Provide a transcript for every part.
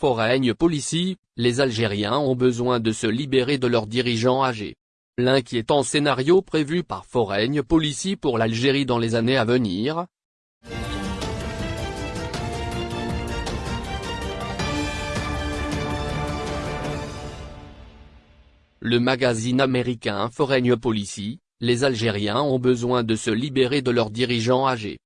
Foreign Policy, les Algériens ont besoin de se libérer de leurs dirigeants âgés. L'inquiétant scénario prévu par Foreign Policy pour l'Algérie dans les années à venir, Le magazine américain Foreign Policy, les Algériens ont besoin de se libérer de leurs dirigeants âgés.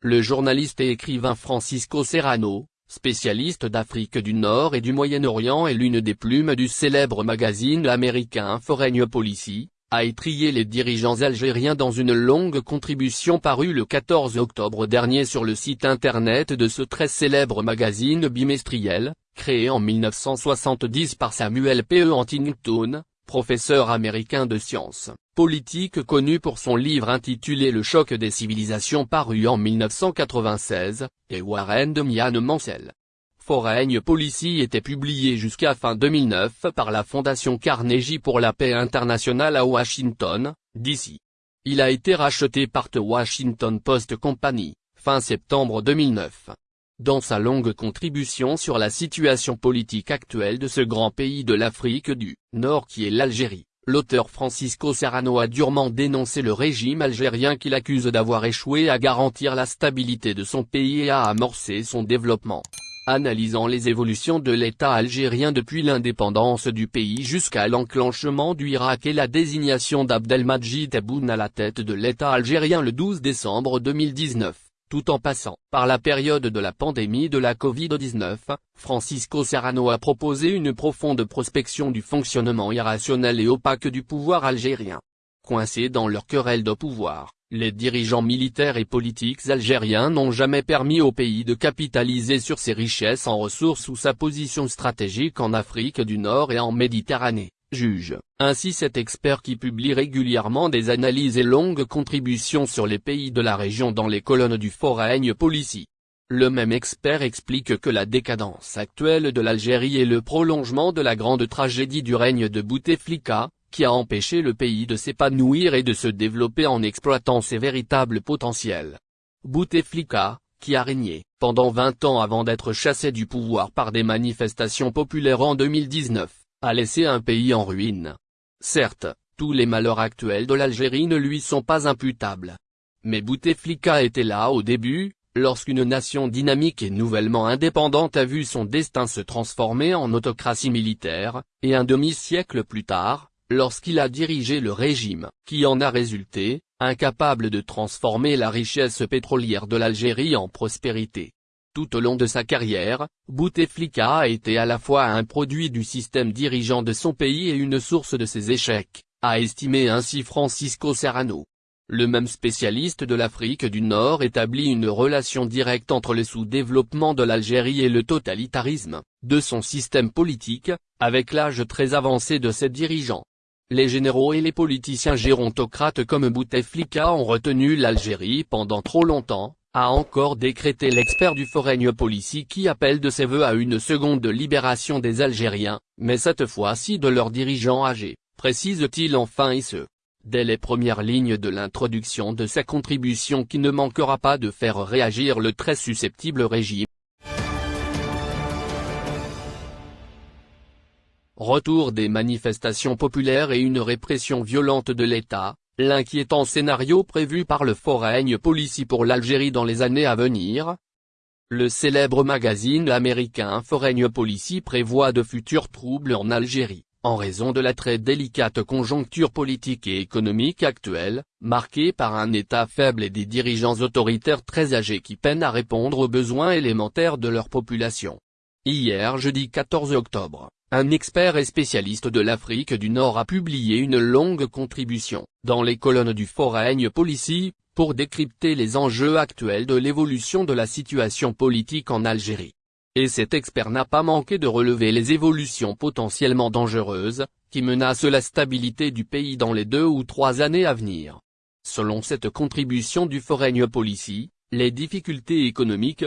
Le journaliste et écrivain Francisco Serrano, spécialiste d'Afrique du Nord et du Moyen-Orient et l'une des plumes du célèbre magazine américain Foreign Policy, a étrié les dirigeants algériens dans une longue contribution parue le 14 octobre dernier sur le site internet de ce très célèbre magazine bimestriel, créé en 1970 par Samuel P. E. Huntington, professeur américain de sciences politiques connu pour son livre intitulé Le choc des civilisations paru en 1996, et Warren de Mian Mansell. Foreign Policy était publié jusqu'à fin 2009 par la Fondation Carnegie pour la paix internationale à Washington, D.C. Il a été racheté par The Washington Post Company, fin septembre 2009. Dans sa longue contribution sur la situation politique actuelle de ce grand pays de l'Afrique du Nord qui est l'Algérie, l'auteur Francisco Serrano a durement dénoncé le régime algérien qu'il accuse d'avoir échoué à garantir la stabilité de son pays et à amorcer son développement. Analysant les évolutions de l'État algérien depuis l'indépendance du pays jusqu'à l'enclenchement du Irak et la désignation d'Abdelmajid Tebboune à la tête de l'État algérien le 12 décembre 2019 tout en passant par la période de la pandémie de la Covid-19, Francisco Serrano a proposé une profonde prospection du fonctionnement irrationnel et opaque du pouvoir algérien. Coincés dans leur querelle de pouvoir, les dirigeants militaires et politiques algériens n'ont jamais permis au pays de capitaliser sur ses richesses en ressources ou sa position stratégique en Afrique du Nord et en Méditerranée juge. Ainsi cet expert qui publie régulièrement des analyses et longues contributions sur les pays de la région dans les colonnes du Foreign Policy. Le même expert explique que la décadence actuelle de l'Algérie est le prolongement de la grande tragédie du règne de Bouteflika, qui a empêché le pays de s'épanouir et de se développer en exploitant ses véritables potentiels. Bouteflika, qui a régné, pendant 20 ans avant d'être chassé du pouvoir par des manifestations populaires en 2019, a laissé un pays en ruine. Certes, tous les malheurs actuels de l'Algérie ne lui sont pas imputables. Mais Bouteflika était là au début, lorsqu'une nation dynamique et nouvellement indépendante a vu son destin se transformer en autocratie militaire, et un demi-siècle plus tard, lorsqu'il a dirigé le régime qui en a résulté, incapable de transformer la richesse pétrolière de l'Algérie en prospérité. Tout au long de sa carrière, Bouteflika a été à la fois un produit du système dirigeant de son pays et une source de ses échecs, a estimé ainsi Francisco Serrano. Le même spécialiste de l'Afrique du Nord établit une relation directe entre le sous-développement de l'Algérie et le totalitarisme, de son système politique, avec l'âge très avancé de ses dirigeants. Les généraux et les politiciens gérontocrates comme Bouteflika ont retenu l'Algérie pendant trop longtemps, a encore décrété l'expert du Foreign Policy qui appelle de ses voeux à une seconde libération des Algériens, mais cette fois-ci de leurs dirigeants âgés, précise-t-il enfin et ce. Dès les premières lignes de l'introduction de sa contribution qui ne manquera pas de faire réagir le très susceptible régime. Retour des manifestations populaires et une répression violente de l'État, L'inquiétant scénario prévu par le Foreign Policy pour l'Algérie dans les années à venir. Le célèbre magazine américain Foreign Policy prévoit de futurs troubles en Algérie, en raison de la très délicate conjoncture politique et économique actuelle, marquée par un État faible et des dirigeants autoritaires très âgés qui peinent à répondre aux besoins élémentaires de leur population. Hier jeudi 14 octobre, un expert et spécialiste de l'Afrique du Nord a publié une longue contribution, dans les colonnes du Foreign Policy, pour décrypter les enjeux actuels de l'évolution de la situation politique en Algérie. Et cet expert n'a pas manqué de relever les évolutions potentiellement dangereuses, qui menacent la stabilité du pays dans les deux ou trois années à venir. Selon cette contribution du Foreign Policy, les difficultés économiques,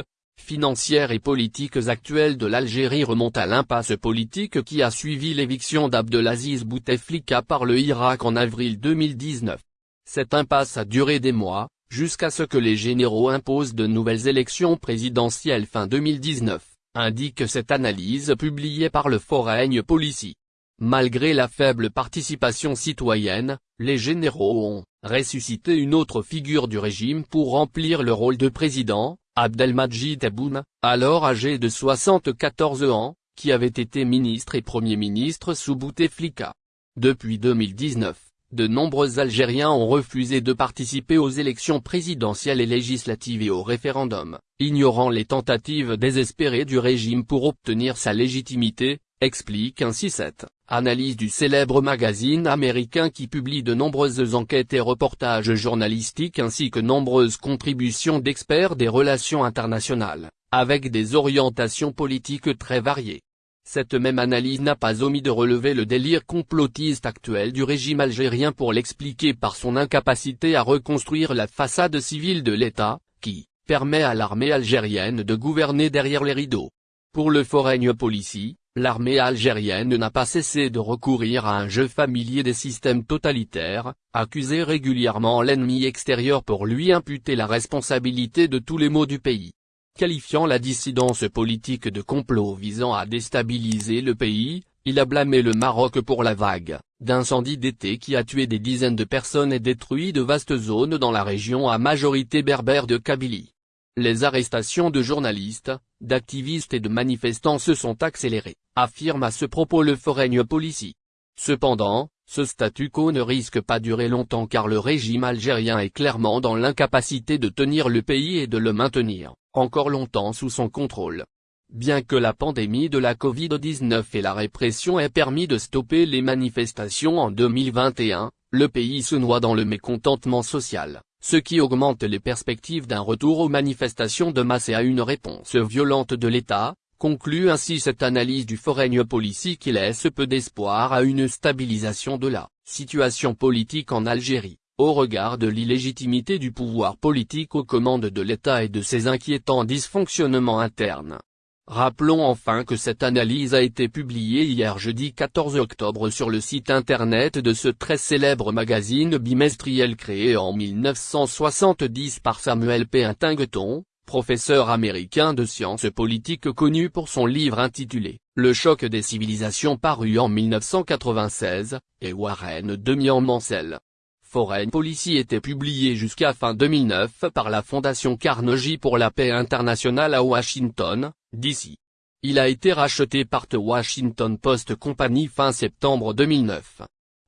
financières et politiques actuelles de l'Algérie remontent à l'impasse politique qui a suivi l'éviction d'Abdelaziz Bouteflika par le Irak en avril 2019. Cette impasse a duré des mois, jusqu'à ce que les généraux imposent de nouvelles élections présidentielles fin 2019, indique cette analyse publiée par le Foreign Policy. Malgré la faible participation citoyenne, les généraux ont ressuscité une autre figure du régime pour remplir le rôle de président, Abdelmajid Tebboune, alors âgé de 74 ans, qui avait été ministre et Premier ministre sous Bouteflika. Depuis 2019, de nombreux Algériens ont refusé de participer aux élections présidentielles et législatives et au référendum, ignorant les tentatives désespérées du régime pour obtenir sa légitimité, explique ainsi cette analyse du célèbre magazine américain qui publie de nombreuses enquêtes et reportages journalistiques ainsi que nombreuses contributions d'experts des relations internationales, avec des orientations politiques très variées. Cette même analyse n'a pas omis de relever le délire complotiste actuel du régime algérien pour l'expliquer par son incapacité à reconstruire la façade civile de l'État, qui permet à l'armée algérienne de gouverner derrière les rideaux. Pour le Foreign Policy, l'armée algérienne n'a pas cessé de recourir à un jeu familier des systèmes totalitaires, accuser régulièrement l'ennemi extérieur pour lui imputer la responsabilité de tous les maux du pays. Qualifiant la dissidence politique de complot visant à déstabiliser le pays, il a blâmé le Maroc pour la vague d'incendie d'été qui a tué des dizaines de personnes et détruit de vastes zones dans la région à majorité berbère de Kabylie. Les arrestations de journalistes, d'activistes et de manifestants se sont accélérées, affirme à ce propos le Foreign Policy. Cependant, ce statu quo ne risque pas durer longtemps car le régime algérien est clairement dans l'incapacité de tenir le pays et de le maintenir, encore longtemps sous son contrôle. Bien que la pandémie de la Covid-19 et la répression aient permis de stopper les manifestations en 2021, le pays se noie dans le mécontentement social ce qui augmente les perspectives d'un retour aux manifestations de masse et à une réponse violente de l'État, conclut ainsi cette analyse du Foreign Policy qui laisse peu d'espoir à une stabilisation de la situation politique en Algérie, au regard de l'illégitimité du pouvoir politique aux commandes de l'État et de ses inquiétants dysfonctionnements internes. Rappelons enfin que cette analyse a été publiée hier jeudi 14 octobre sur le site internet de ce très célèbre magazine bimestriel créé en 1970 par Samuel P. Huntington, professeur américain de sciences politiques connu pour son livre intitulé « Le choc des civilisations » paru en 1996, et Warren Demian-Mansell. Foreign Policy était publié jusqu'à fin 2009 par la Fondation Carnegie pour la paix internationale à Washington, d'ici. Il a été racheté par The Washington Post Company fin septembre 2009.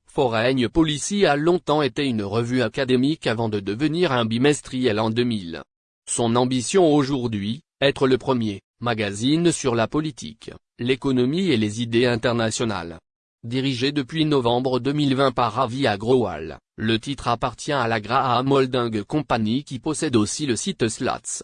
Foreign Policy a longtemps été une revue académique avant de devenir un bimestriel en 2000. Son ambition aujourd'hui, être le premier magazine sur la politique, l'économie et les idées internationales. Dirigé depuis novembre 2020 par Ravi Agrawal, le titre appartient à la Graham Holding Company qui possède aussi le site Slats.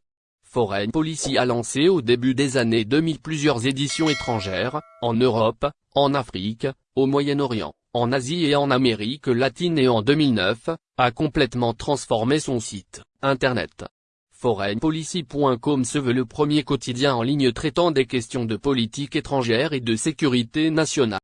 Foreign Policy a lancé au début des années 2000 plusieurs éditions étrangères, en Europe, en Afrique, au Moyen-Orient, en Asie et en Amérique latine et en 2009, a complètement transformé son site, Internet. ForeignPolicy.com se veut le premier quotidien en ligne traitant des questions de politique étrangère et de sécurité nationale.